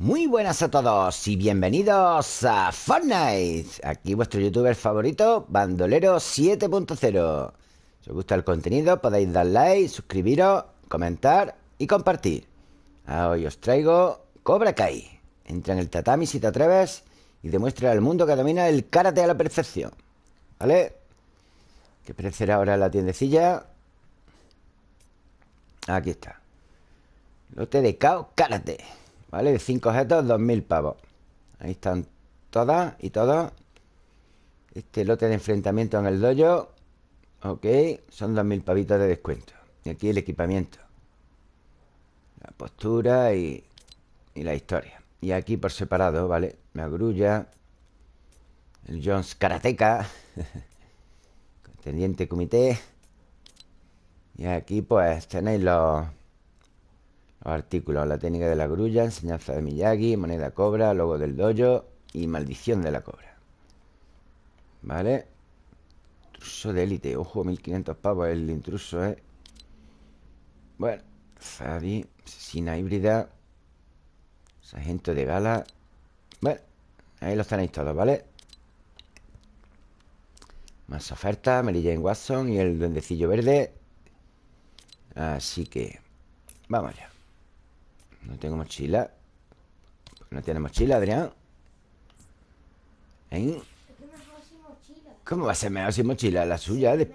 Muy buenas a todos y bienvenidos a Fortnite. Aquí vuestro youtuber favorito, Bandolero 7.0. Si os gusta el contenido, podéis dar like, suscribiros, comentar y compartir. Hoy os traigo Cobra Kai. Entra en el tatami si te atreves y demuestra al mundo que domina el karate a la perfección. ¿Vale? ¿Qué precio ahora la tiendecilla? Aquí está. Lote de Kao Karate. ¿Vale? De 5 objetos, 2.000 pavos. Ahí están todas y todos. Este lote de enfrentamiento en el dojo. Ok, son 2.000 pavitos de descuento. Y aquí el equipamiento. La postura y, y la historia. Y aquí por separado, ¿vale? La grulla. El Jones Karateka. Contendiente comité. Y aquí pues tenéis los, los artículos. La técnica de la grulla, enseñanza de Miyagi, moneda cobra, logo del dojo y maldición de la cobra. ¿Vale? Intruso de élite. Ojo, 1500 pavos el intruso, ¿eh? Bueno, Zadi, asesina híbrida, sargento de gala. Bueno, ahí los tenéis todos, ¿vale? Más ofertas, Mary Jane Watson y el duendecillo verde. Así que Vamos ya No tengo mochila. No tiene mochila, Adrián. ¿Eh? ¿Cómo va a ser mejor sin mochila? La suya de,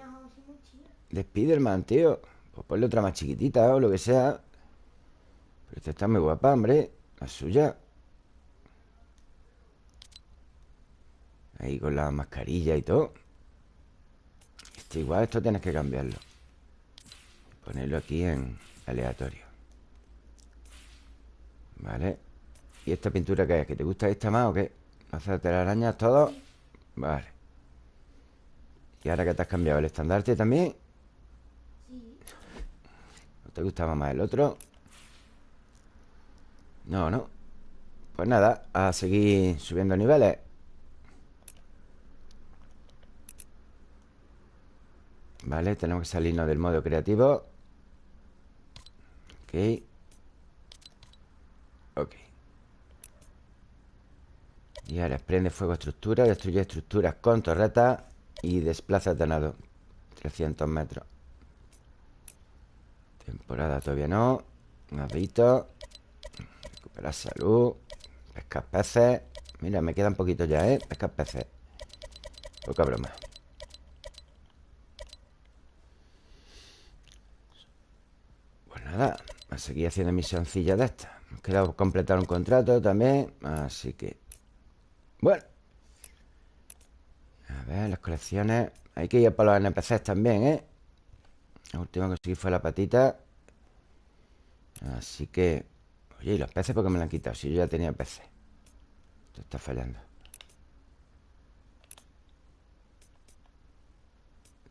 de Spiderman, tío. Pues ponle otra más chiquitita o lo que sea. Pero esta está muy guapa, hombre. La suya. Ahí con la mascarilla y todo. Este igual, esto tienes que cambiarlo. Ponerlo aquí en aleatorio Vale ¿Y esta pintura qué es? ¿Que te gusta esta más o qué? ¿Hacerte las arañas todo? Vale ¿Y ahora que te has cambiado? ¿El estandarte también? Sí ¿No te gustaba más el otro? No, no Pues nada, a seguir subiendo niveles Vale, tenemos que salirnos del modo creativo Ok Ok. Y ahora prende fuego estructura Destruye estructuras con torreta Y desplaza detonado 300 metros. Temporada todavía no. Nadito Recuperar salud. Pescar peces. Mira, me queda un poquito ya, ¿eh? Pescar peces. Poca broma. Pues nada a seguir haciendo misioncillas de estas queda completar un contrato también Así que Bueno. A ver, las colecciones Hay que ir por los NPCs también, ¿eh? La última que conseguí fue la patita. Así que Oye, ¿y los peces por qué me lo han quitado? Si yo ya tenía peces Esto está fallando.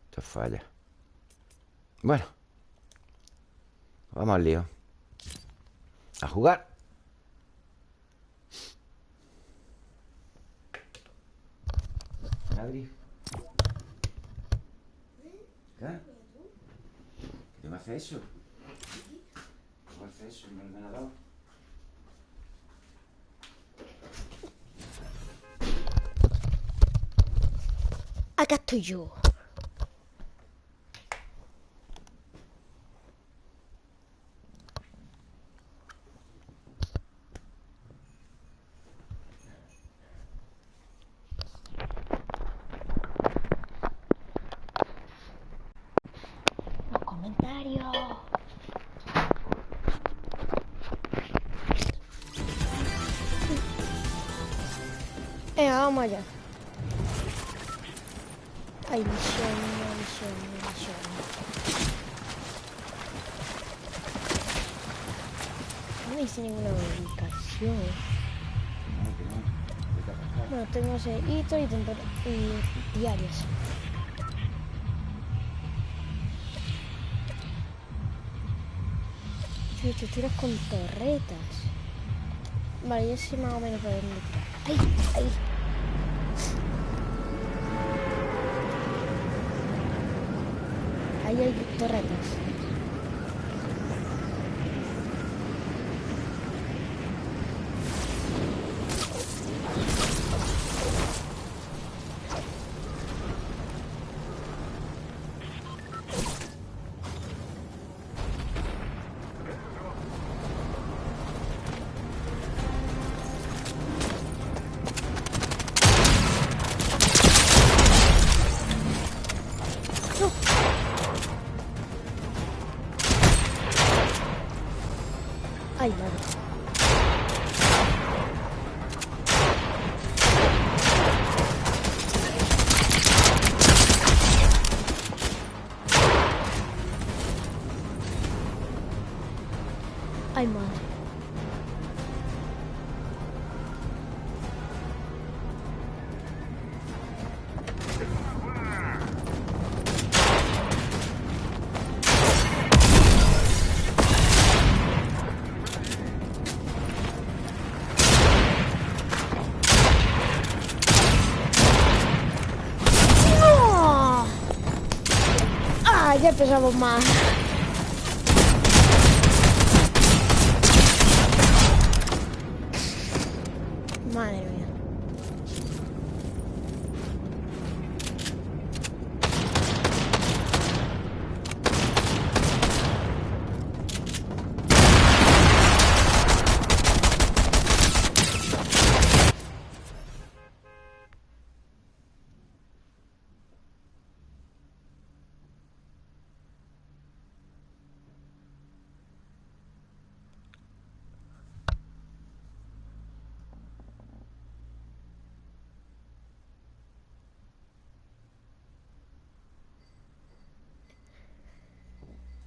Esto falla. Bueno Vamos al lío A jugar Adri ¿Qué? ¿Qué me hace eso? ¿Qué me hace eso en el ordenador? Allá. Ay, misión, misión, misión. No me dice ninguna ubicación. Bueno, tengo ese hito y, y diarias. Te tiras con torretas. Vale, ya sé más o menos por dónde ¡Ay! ¡Ay! Ahí Empezamos más. Madre mía.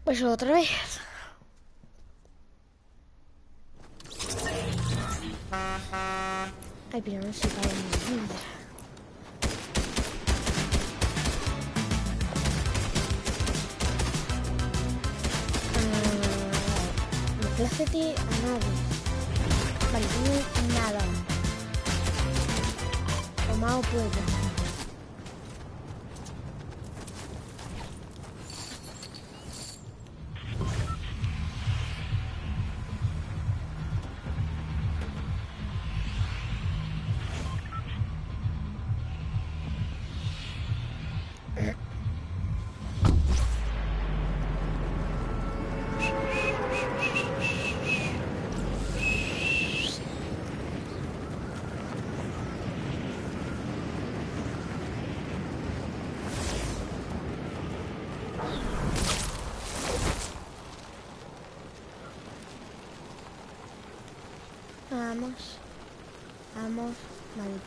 Pues otra vez. Ay, pero no se cae en mi vida. Ah, Placete a nadie. Vale, tengo nada. Tomado puedo.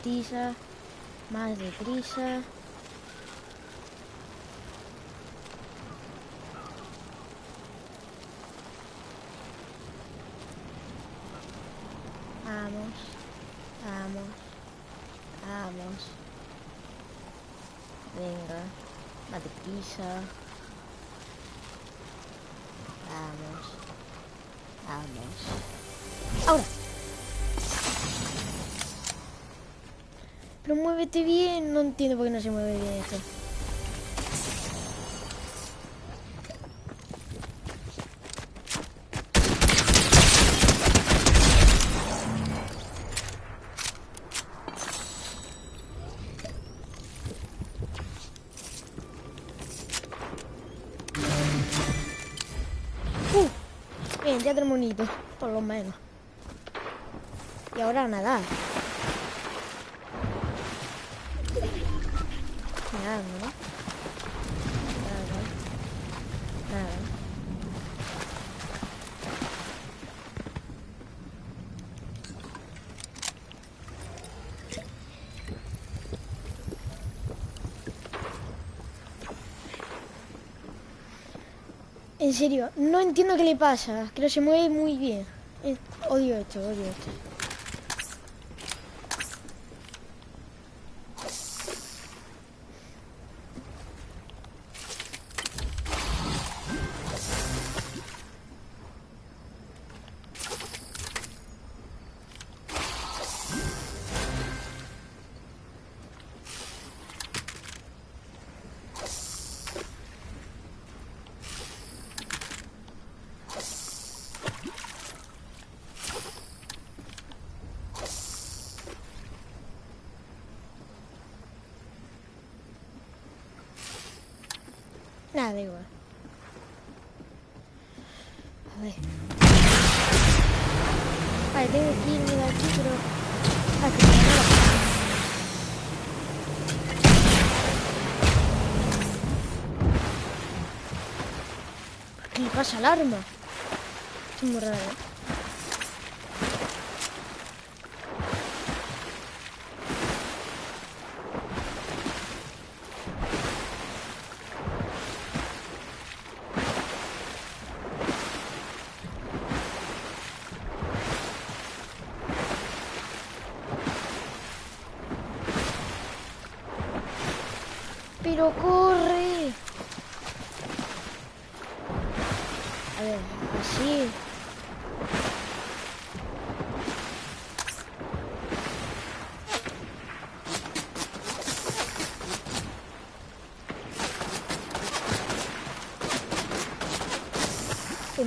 Maltisa. Más deprisa. Vamos. Vamos. Vamos. Venga. Más deprisa. Vamos. Vamos. Ahora. Pero muévete bien. No entiendo por qué no se mueve bien esto. Uh, bien, ya tenemos un hito, por lo menos. Y ahora a nadar. Nadando, ¿no? Nada. Nada. En serio, no entiendo qué le pasa. Que se mueve muy bien. Odio esto, odio esto. Nada, da igual. A ver. Vale, tengo que irme de aquí, pero... Ah, que da la- ¿Qué le pasa al arma? Es muy raro. ¿eh?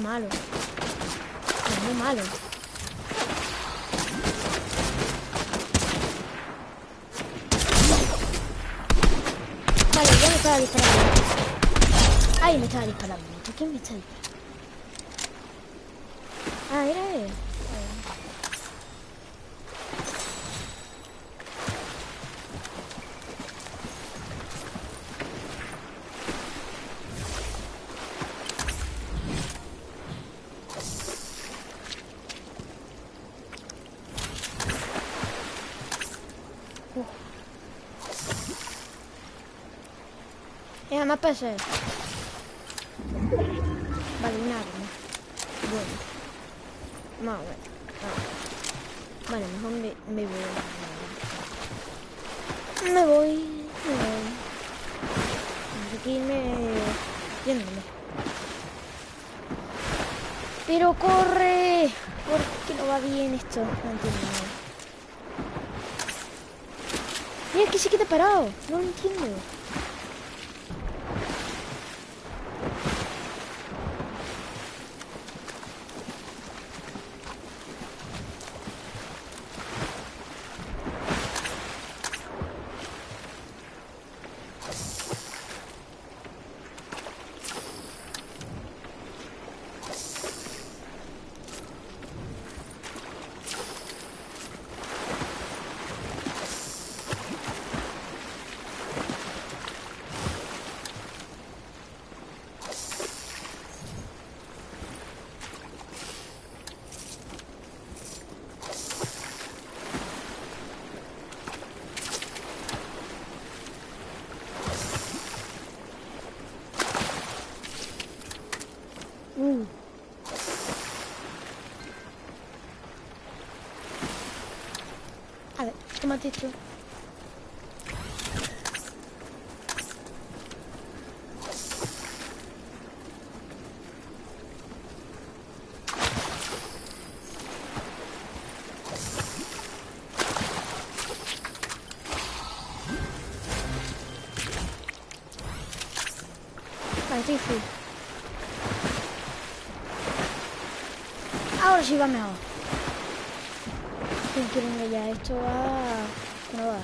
Malo. Venga, más PC. Vale, un arma. Bueno. Más bueno. Ah. Vale, mejor me, me voy. Me voy. Me voy. Que irme yéndome. Pero corre. ¿Por qué no va bien esto? No entiendo nada. Mira que se queda parado. No lo entiendo. Uh. A ver, ¿qué me has dicho? Full. Ahora sí va mejor. ¿Quién quiere que ya esto va... no va?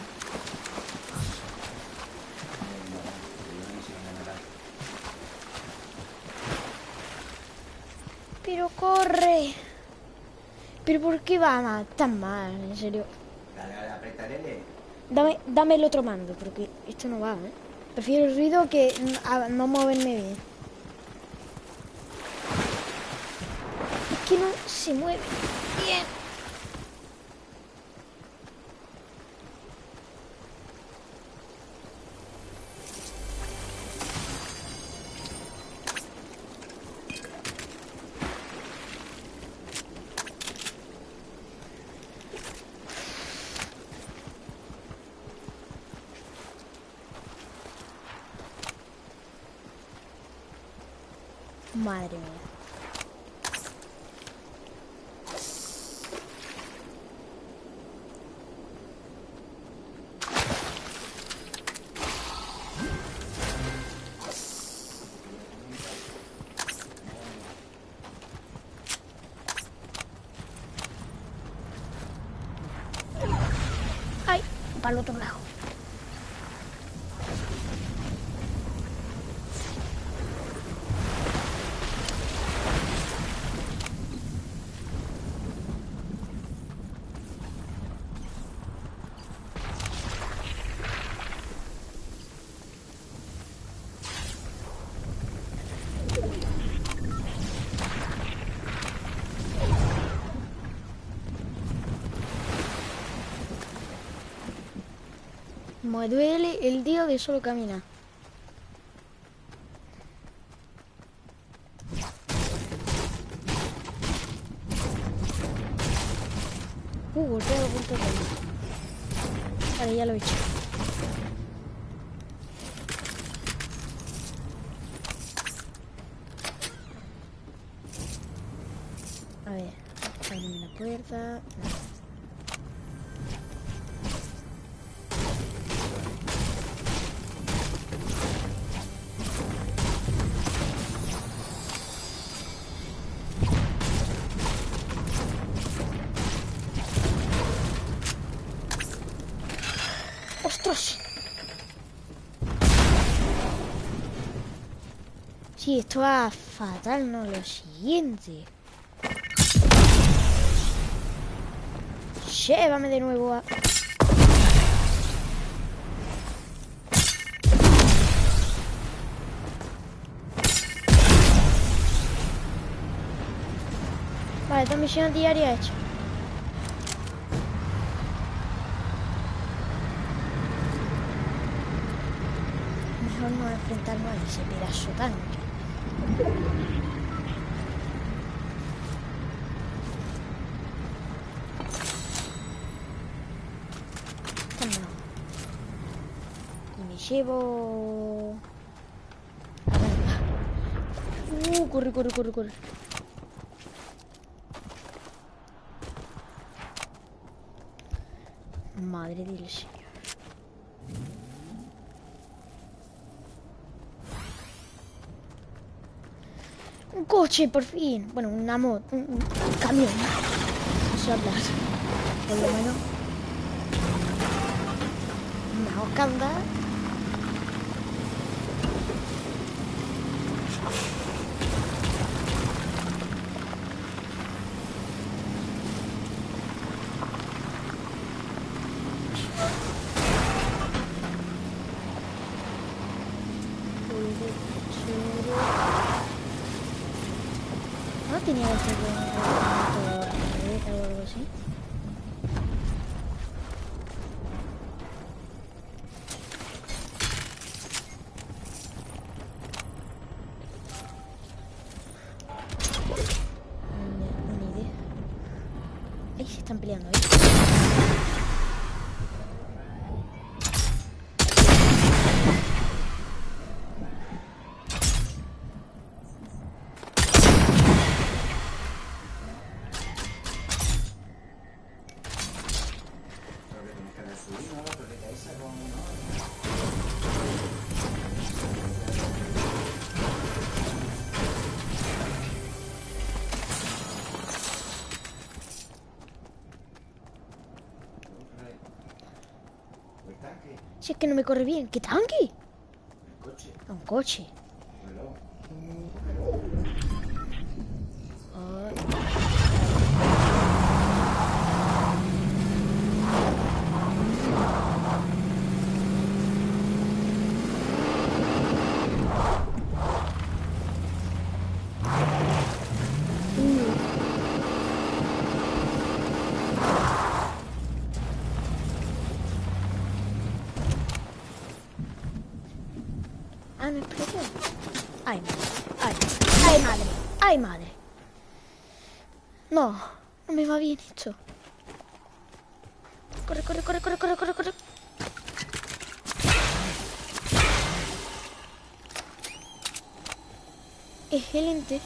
Pero corre. Pero ¿por qué va tan mal? En serio. Dale, dale, aprieta L. Dame, dame el otro mando, porque esto no va, ¿eh? Prefiero el ruido que no moverme bien. Es que no se mueve para el otro lado. Me duele el dedo de solo caminar. Uh, golpeo punto Esto va fatal, no lo siguiente. Llévame de nuevo a... Vale, esta misión diaria hecha. Mejor no enfrentarnos a ese pedazo tanque. Y me llevo... Uh, corre, corre, corre, corre. Madre del Señor. Un coche, por fin. Bueno, una moto, un, un camión. No sé hablar. Por lo menos. Una hocanda. Si es que no me corre bien. ¿Qué tanque? ¿El coche? Un coche. Reloj. Ay. Ah, me explotó. Ay, madre. Ay, ay, madre. Ay, madre. No, no me va bien esto. Corre, corre, corre, corre, corre, corre, corre. Excelente.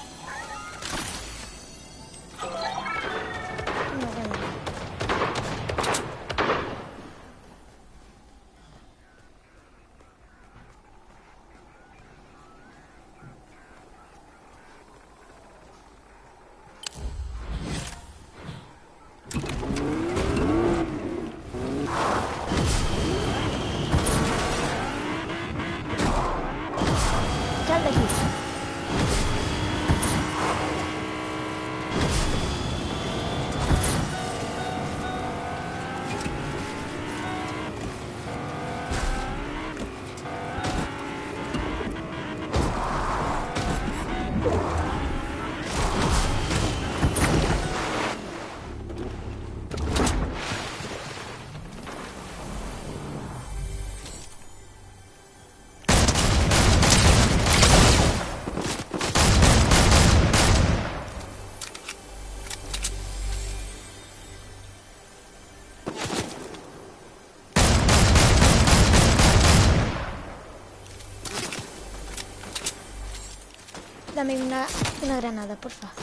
Dame una, una granada, por favor.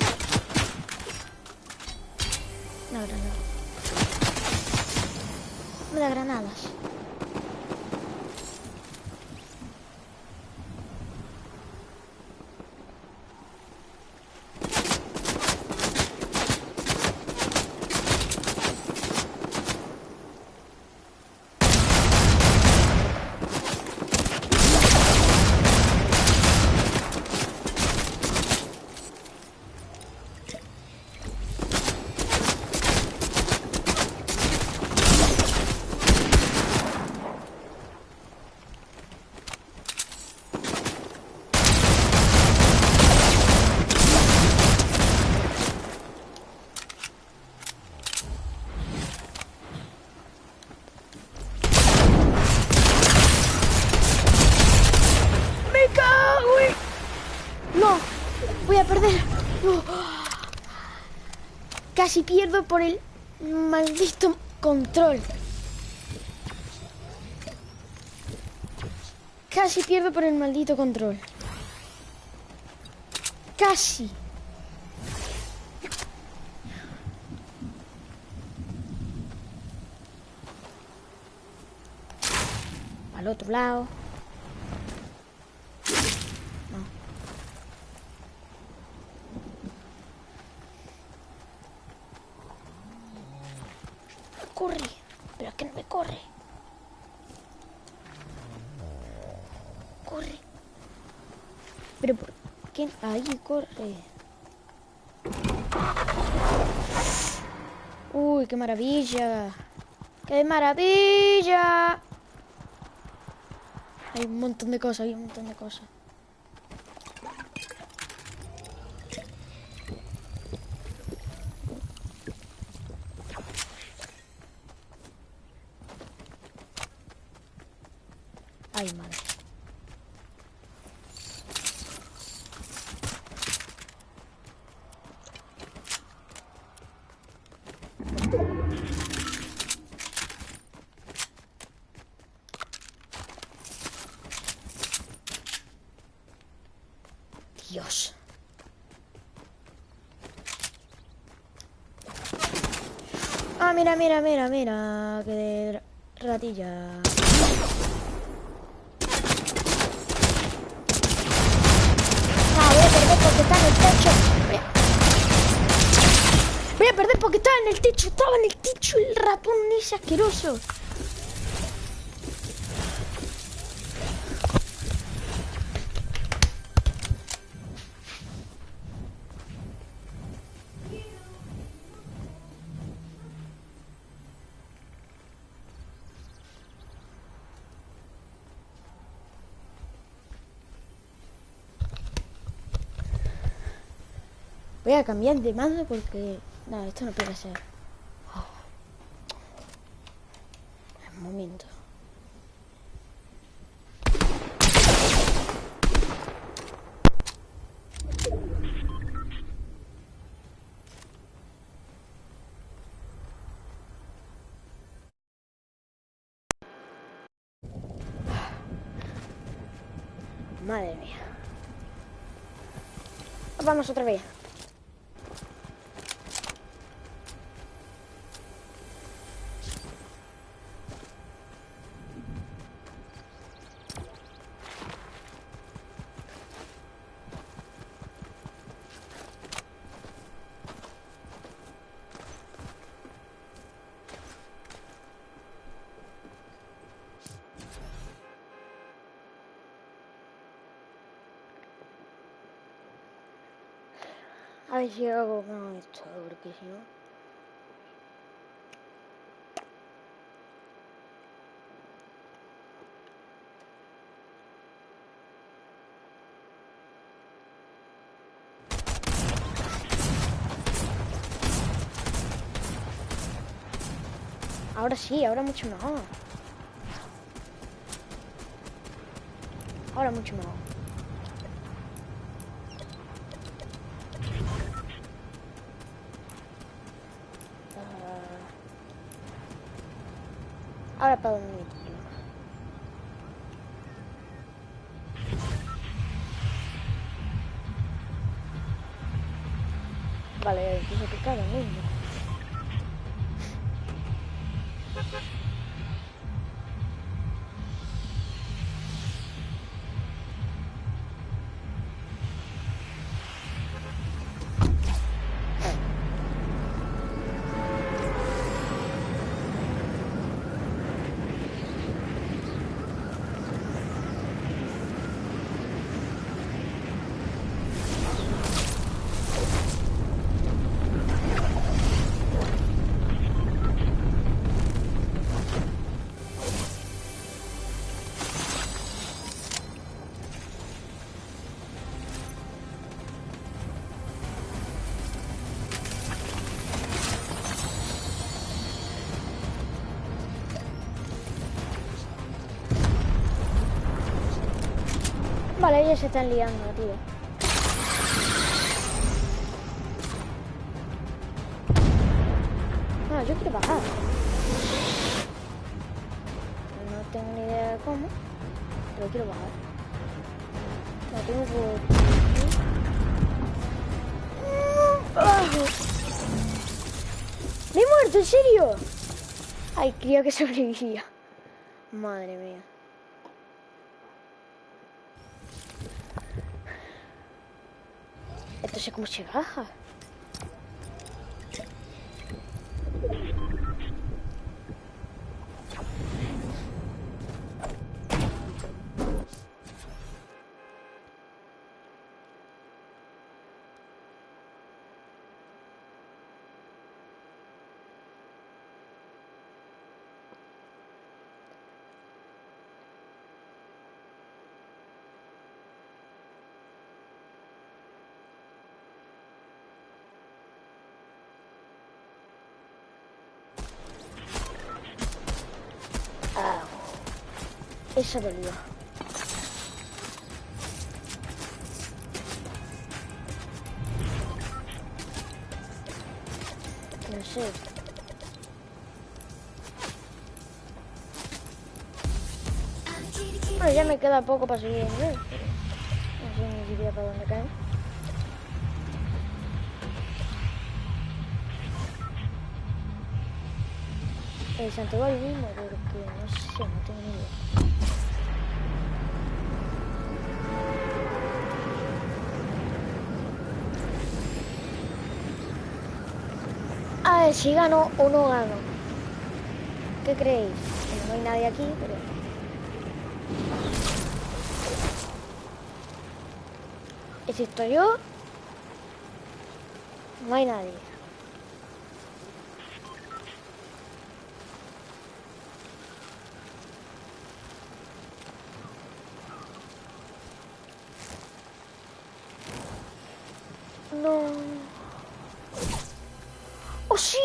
Una granada. Me da granadas. ¡Me cago en- No, voy a perder. No. Casi pierdo por el maldito control. Casi pierdo por el maldito control. Casi. Al otro lado. Corre. Pero es que no me corre. Corre. Pero ¿por qué? Ahí corre. Uy, qué maravilla. ¡Qué maravilla! Hay un montón de cosas, hay un montón de cosas. Ay, madre. Dios. Ah, mira, mira, mira. Que de ratilla. Ah, voy a perder porque está en el techo. Voy a... Voy a perder porque estaba en el techo. Estaba en el techo el ratón ese asqueroso. Voy a cambiar de mando porque... No, esto no puede ser. Oh. Un momento. Madre mía. Vamos otra vez. A si hago con esto, porque si no... Ahora sí, ahora mucho mejor. Ahora mucho mejor. Para tiro. Vale, empiezo a picar el se están liando, tío. Ah, yo quiero bajar. No tengo ni idea de cómo, pero quiero bajar. No tengo por... ¡Abajo! ¡Me he muerto, en serio! Ay, creía que sobrevivía. Madre mía. Sé cómo se baja. Ah, No sé. Bueno, ya me queda poco para seguir nivel, pero no sé ni siquiera para dónde caer. El santuario mismo, porque no sé, no tengo ni idea. Si gano o no gano. ¿Qué creéis? Bueno, no hay nadie aquí, pero... ¿Existo yo? No hay nadie. No. ¡Oh, sí!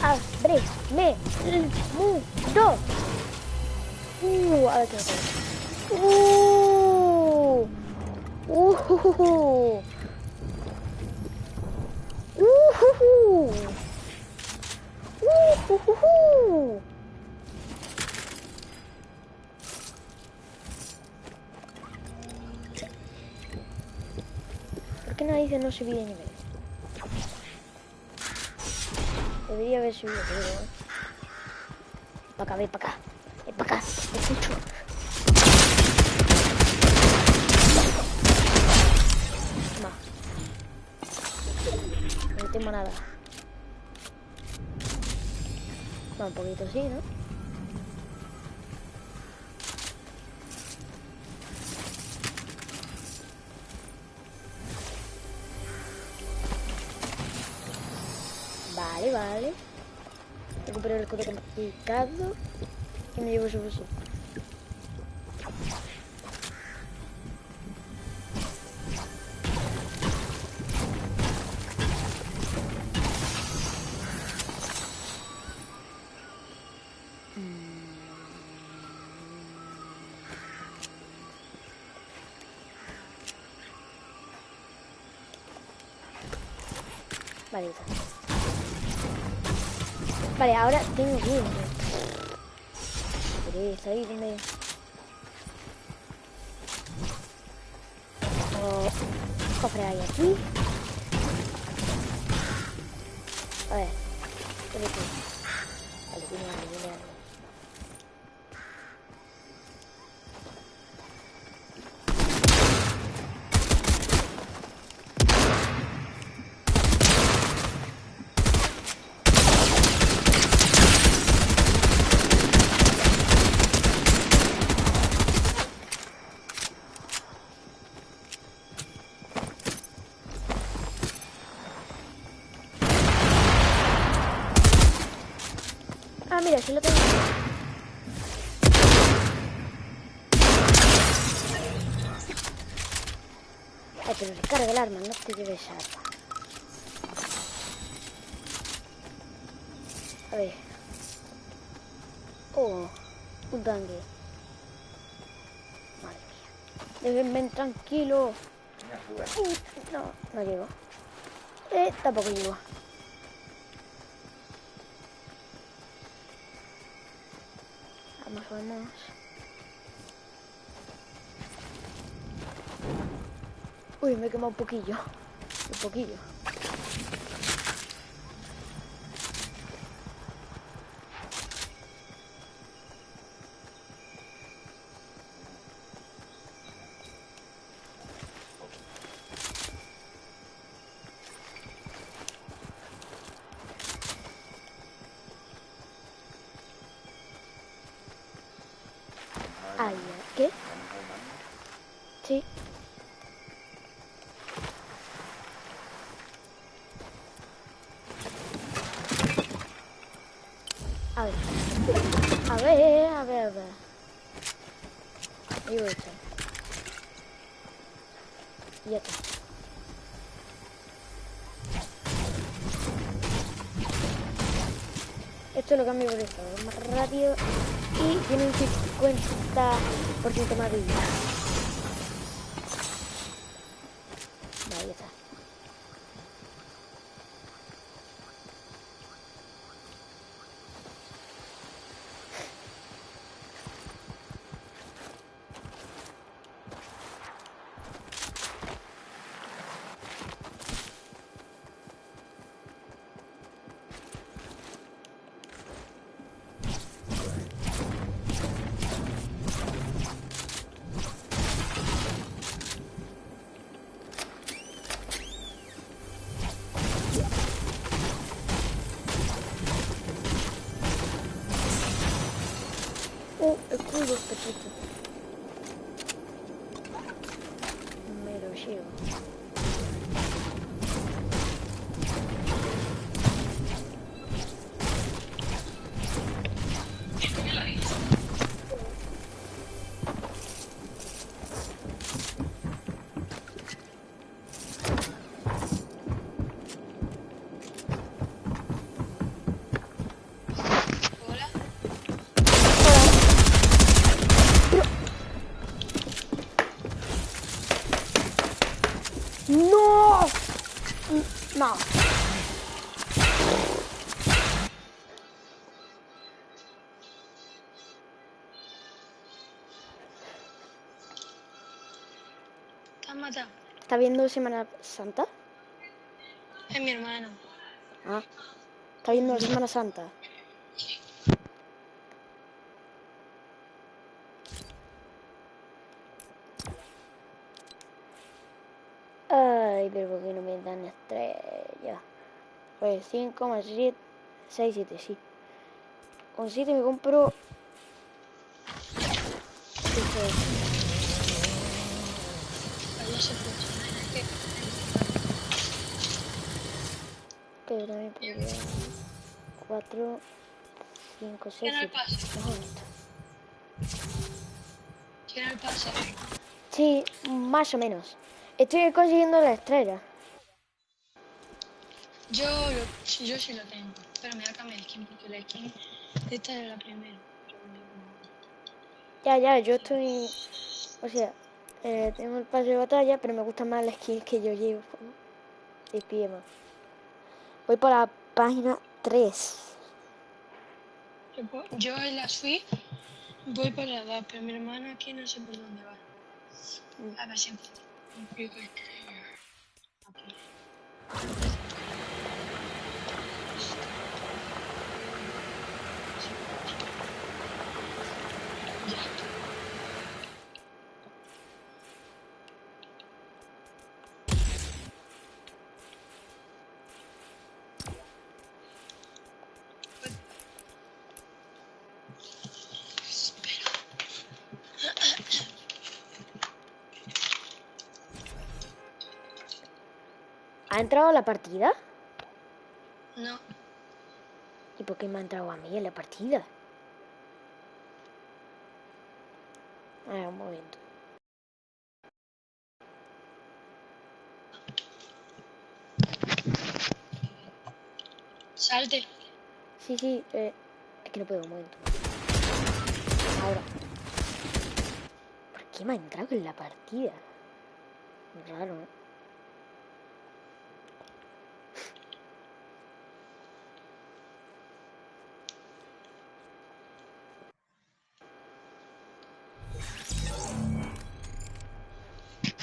Ábreme el mundo. Uh, a ver qué. Uh. Uh. Uh. Uh. Subí de nivel? Debería haber subido, pero... Para acá, ven para acá. Ven para acá, te escucho. No tengo nada. Va un poquito así, ¿no? El escudo complicado y me llevo su fusil. Vale, ahora tengo miedo. Ahí donde... Oh, cofre hay aquí. A ver. Vale, tiene hambre, tiene hambre. Ah, mira, sí lo tengo. Ay, pero recarga el arma, no te lleves arma. A ver. Oh, un tanque. Madre mía. Déjenme tranquilo. No, no llego. Eh, tampoco llego. Vamos, vamos. Uy, me he quemado un poquillo. Un poquillo. Ay, ¿qué? Sí. A ver. A ver, a ver, a ver. Digo esto. Y ya está. Esto lo más y tiene un 50% más de vida. Vale, ya está. Oh, escudo, perfecto. Me ¿Está viendo Semana Santa? Es mi hermano. Ah. ¿Está viendo Semana Santa? Ay, pero ¿por qué no me dan estrellas? Pues 5 más 7, 6, 7, sí. Con 7 me compro... Funciona. Es yo también podría... 4, 5, 6, Tiene el 7. pase. Mejor esto. tiene el pase. Sí, más o menos. Estoy consiguiendo la estrella. Yo, lo, yo sí lo tengo. Pero me voy a cambiar el skin porque la skin esta es la primera. Ya, ya, yo estoy... O sea, eh, tengo el pase de batalla, pero me gustan más las skins que yo llevo. De pie. Voy por la página 3. Yo, en la suite voy para la 2, pero mi hermano aquí no sé por dónde va. A ver si. Entrado a la partida? No. ¿Y por qué me ha entrado a mí en la partida? A ver, un momento. Salte. Sí, sí, eh, es que no puedo, un momento. Ahora. ¿Por qué me ha entrado en la partida? Raro, ¿eh?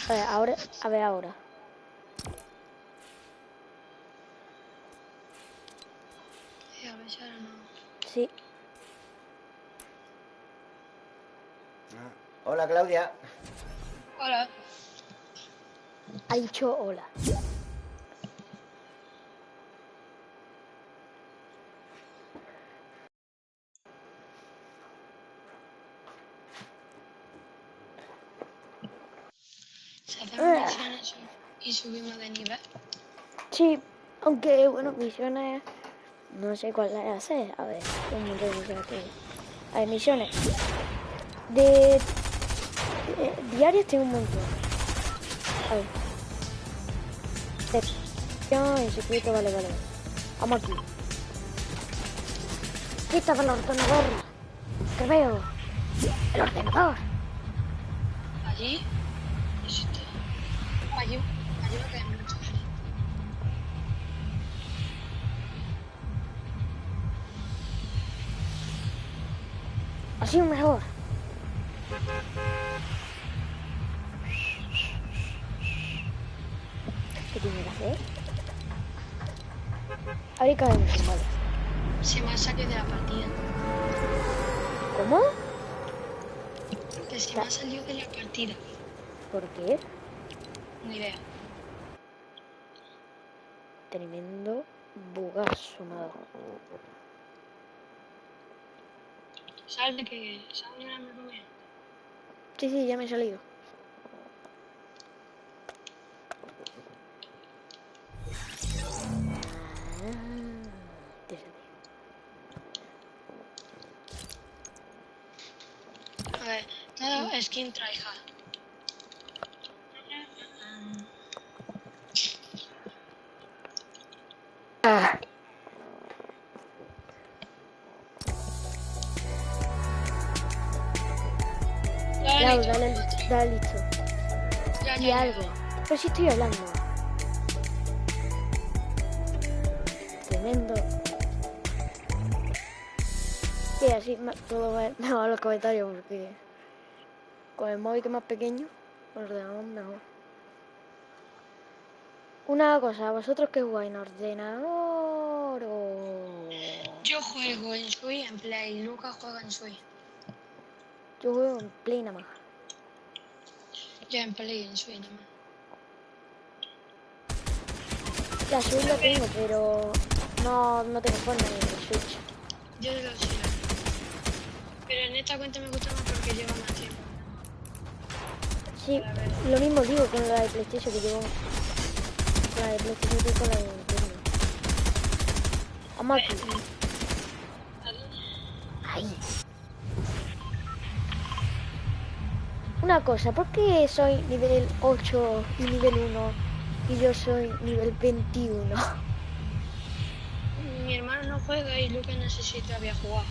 A ver, ahora, a ver ahora. A ver si ahora no. Sí, Ah, Hola, Claudia. Hola. ha dicho hola. Se hacen misiones y subimos de nivel. Sí, aunque bueno, misiones. No sé cuál la hacer. A ver, de misiones que hay. Misiones. De, de- diarias tengo un montón. A ver. De en vale, vale. Vamos aquí. Quita el ordenador. Que veo. El ordenador. Allí. Allí. Así mejor. ¿Qué tiene que hacer? Ahí caemos, vale. Se me ha salido de la partida. ¿Cómo? Que se me ha salido de la partida. ¿Por qué? Ni idea. Tremendo bugazo me Salte que salte ahora me come. Sí, sí, ya me he salido. A ver, todo skin tryhard. Listo. Ya, ya, Y ya. algo. Pero si estoy hablando. Tremendo. Sí, así puedo ver mejor los comentarios porque con el móvil que es más pequeño, el ordenador mejor. Una cosa, ¿vosotros qué jugáis en ordenador o...? Yo juego en Switch en Play, Lucas juega en Switch. Yo juego en Play nada más. Yo en Play en Switch nada más. La Switch lo tengo, pero no, no tengo forma en el Switch. Yo lo sé. Pero en esta cuenta me gusta más porque lleva más tiempo. Sí, lo mismo digo con la de PlayStation que llevo. Con la de PlayStation y con la de Nintendo. Una cosa, ¿por qué soy nivel 8 y nivel 1 y yo soy nivel 21? Mi hermano no juega y Lucas no sé si todavía jugar.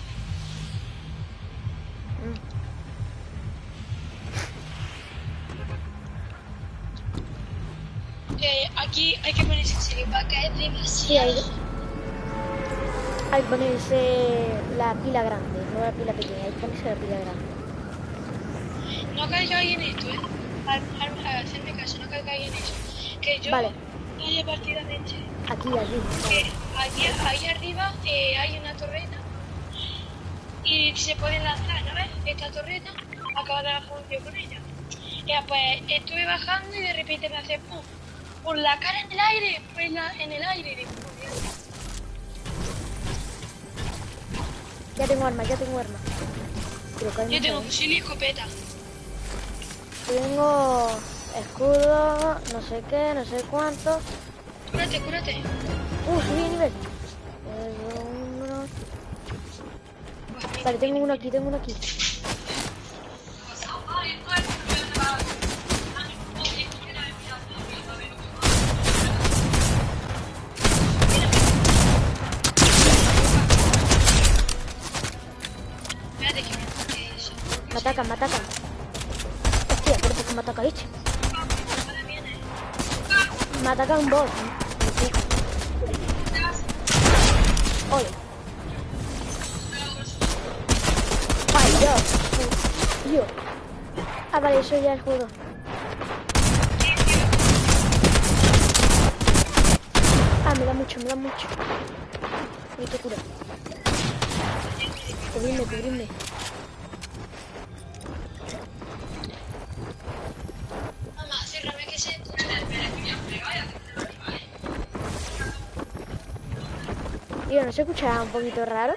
Eh, aquí hay que ponerse en serio, va a caer demasiado. hay que ponerse la pila grande, no la pila pequeña, hay que ponerse la pila grande. No caigáis en esto, eh. Al, al, al hacerme caso, no caigáis en eso. Que yo Vale. no haya partida de este. Aquí, aquí. Que allí, ahí arriba eh, hay una torreta y se pueden lanzar, ¿no ves? Esta torreta acaba de bajar un tío con ella. Ya, pues estuve bajando y de repente me hace pum, por la cara en el aire, pues la, en el aire. Ya tengo arma, ya tengo arma. Pero Yo tengo fusil y escopeta. Tengo escudo, no sé qué, no sé cuánto. Cúrate, cúrate. Uh, subí de nivel. Uno. Vale, tengo uno aquí, tengo uno aquí. Me atacan, me atacan. Me ataca un boss. Ole. Ay, Dios. Dios. Ah, vale, eso ya el juego. Ah, me da mucho, me da mucho. Necesito cura. Cubrirme, cubrirme. Tío, ¿no se escucha un poquito raro?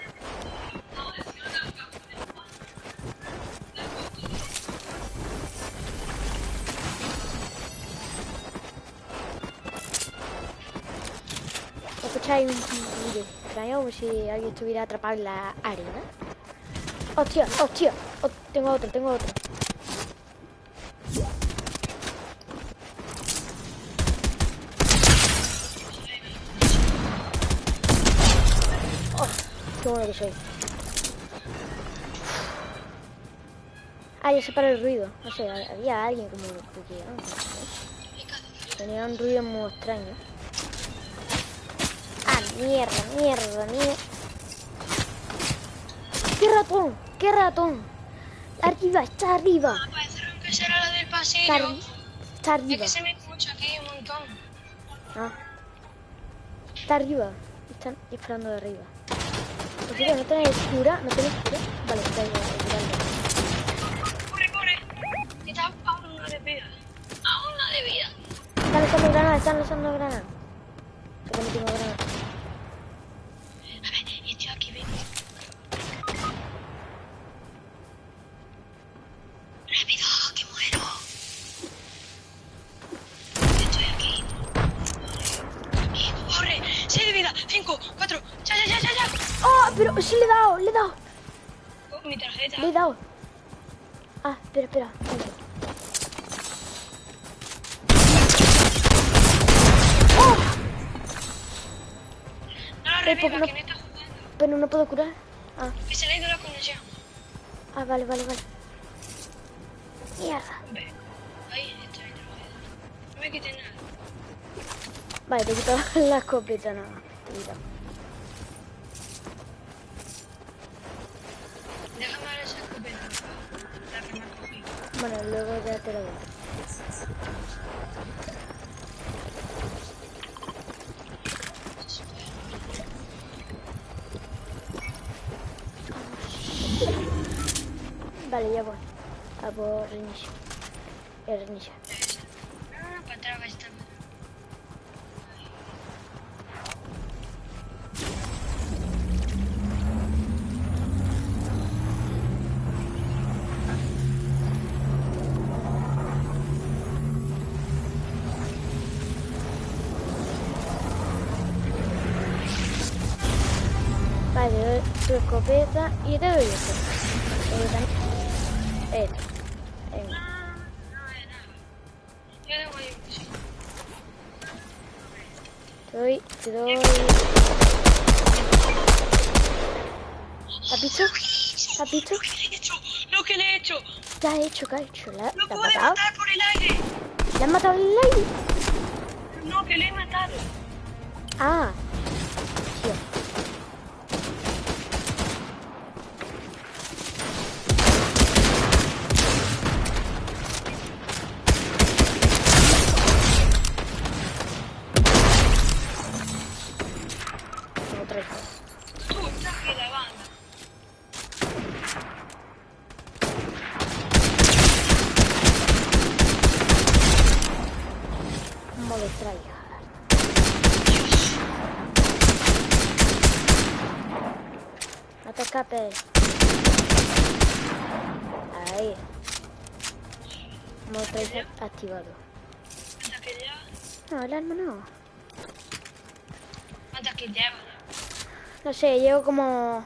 ¿Escucháis un extraño como si alguien estuviera atrapado en la arena? ¡Hostia! ¡Hostia! Oh, tengo otro, tengo otro. ¡Qué bueno que soy! Ah, ya se paró el ruido. No sé, había alguien como que... no sé. Tenía un ruido muy extraño. Ah, mierda, mierda, mierda. ¡Qué ratón! ¡Qué ratón! Arriba, está arriba. Ah, que será la del Está, pasillo. está Es arriba. que se me escucha aquí un montón. Ah. Está arriba. Están disparando de arriba. ¿No tenéis cura? ¿No tenéis cura? Vale, está ahí, vale. Corre, corre. Está a una de vida. A una de vida. Están lanzando granadas, están tengo granadas. Mi tarjeta. Le he dado. Ah, espera, espera. ¡Oh! No reviva, porque no- que me está jugando. Pero no puedo curar. Ah, Que se le ha ido la conexión. ah, vale, vale, vale. Mierda. Ahí tarjeta. No me quites nada. Vale, te quito la escopeta, no. Te quito. Déjame ver esa escopeta. La que me ha cogido. Bueno, luego ya te lo doy. Vale, ya voy. A por reinicio. El. Escopeta y te doy esto. Eh, Esto. Sí. Te doy, te doy. ¿Has visto? ¿Has visto? Lo que le he hecho, lo que le he hecho. ¿Qué has hecho? ¿Qué has hecho? ¿La, Lo la pude matado? matar por el aire. ¿La has matado en el aire? No, que le he matado. Ah. Tío. Tengo tres. Tú estás aquí la banda. Modo tryhard. No te escapes. Ahí. Que ya. No, el arma no. ¿Cuántas kills llevas? No sé, llevo como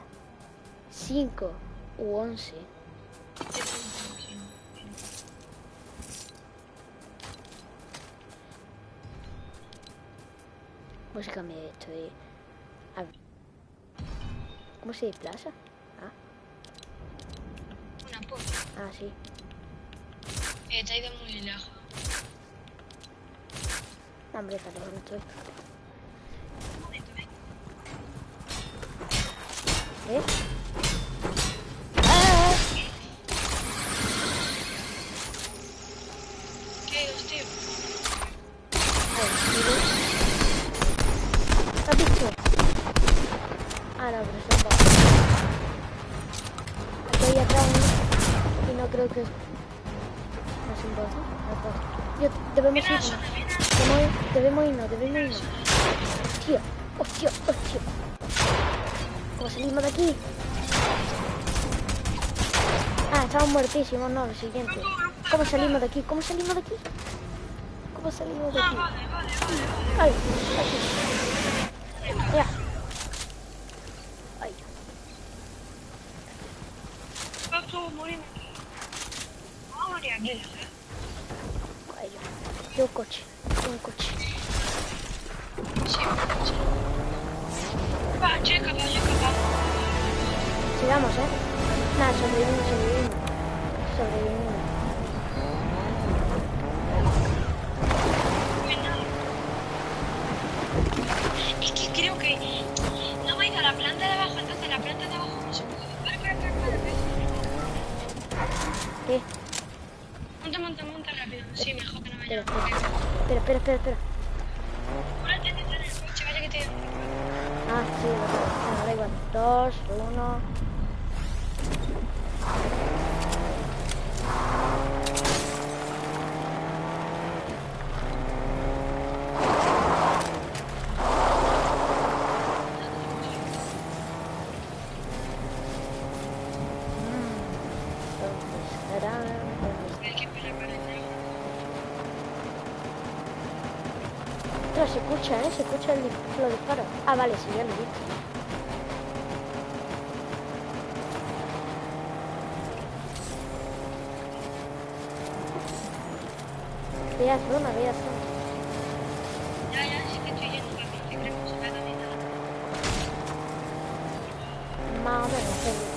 5 u 11. Música me estoy. a ver. ¿Cómo se desplaza? Ah, Una puta. ah, sí. Eh, te ha ido muy lejos. Hombre, no estoy. ¿Eh? ¡Ah! Ah, no, pero son. Aquí hay atrás. Y no creo que... Debemos irnos. Debemos, debemos irnos, debemos irnos. Hostia, hostia, hostia. ¿Cómo salimos de aquí? Ah, estamos muertísimos, no, lo siguiente. ¿Cómo salimos de aquí? ¿Cómo salimos de aquí? ¿Cómo salimos de aquí? Ay, aquí. Vale, sí, ya lo he visto. Vea zona, vea zona. Ya, ya, sí que estoy yendo para que creo que se me ha caminado. Más o menos,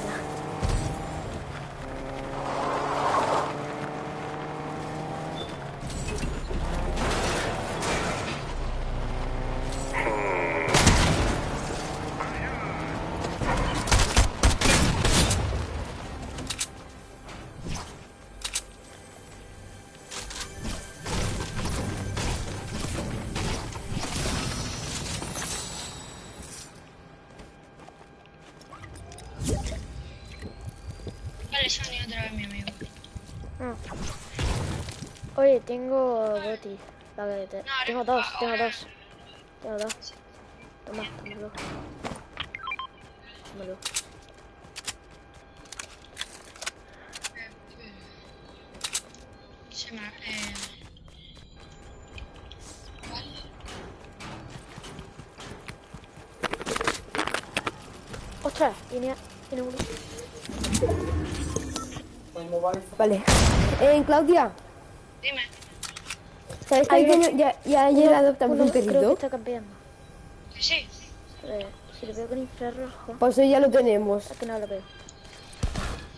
tengo botis. La que te- Tengo dos, tengo dos. Tengo dos. Toma, tómalo. Tómalo. Se me... Eh... Vale. ¡Ostras! Viene, viene uno. Vale. Eh, Claudia. ¿Sabes que uno- ya, ya ayer adoptamos Uno un Creo que perrito? está campeando. Sí. Eh, si lo veo con infrarrojo. Pues eso ya lo tenemos. Es que no lo veo.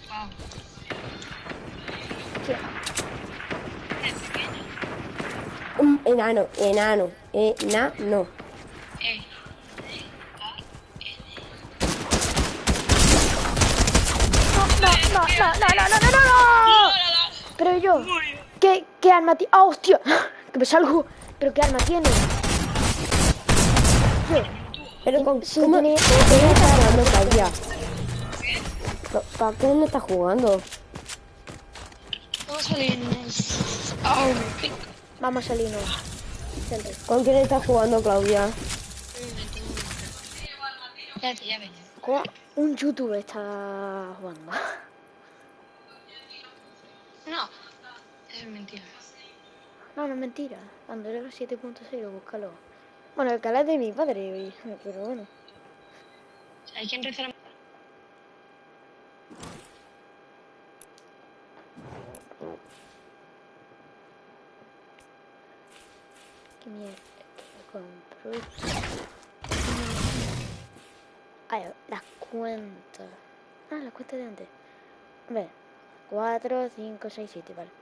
Wow. Pequeño. Un enano, enano, enano. Eh. No, no, no, no, no, no, no, no, no. Pero yo, ¿qué, qué arma? ¡Ah, hostia! Que me salgo. ¿Pero qué arma tiene? Pero con Sí, ¿cómo, tiene-. Pero, ¿Para qué no estás jugando? Vamos a salirnos. Vamos a salirnos. ¿Con quién estás jugando, Claudia? Un youtuber está jugando. No. Es mentira. No, no es mentira. Andorra 7.0, búscalo. Bueno, el canal es de mi padre, pero bueno. Hay quien reza la... ¿Qué mierda? ¿Qué compro? Ay, las cuentas. Ah, las cuentas de antes. A ver. 4, 5, 6, 7, vale.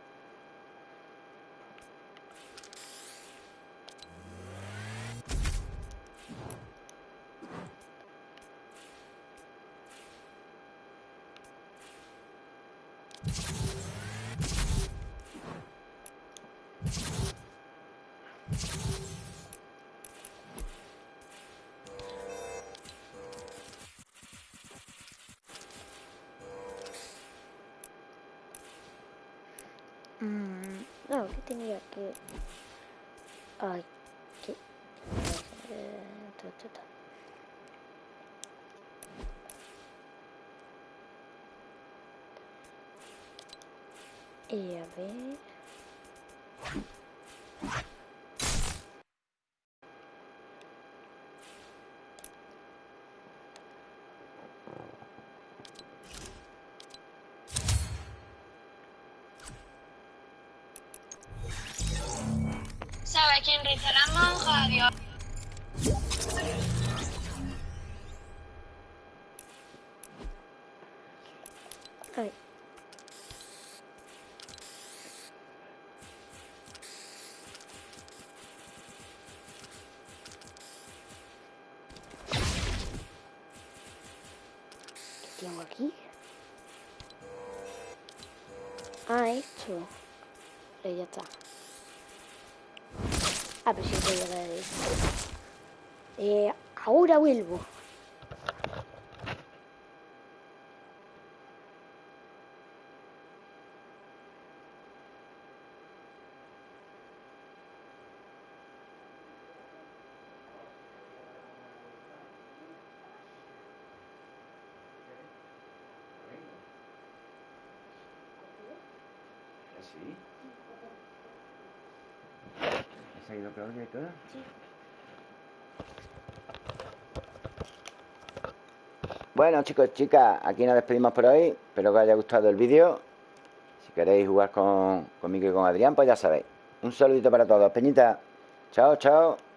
Y a ver... ¿Sabe quién reza la monja? Dios. Vuelvo. ¿Sí? ¿Has ido y todo? Bueno chicos, chicas, aquí nos despedimos por hoy. Espero que os haya gustado el vídeo. Si queréis jugar con, conmigo y con Adrián, pues ya sabéis. Un saludito para todos, Peñita Chao, chao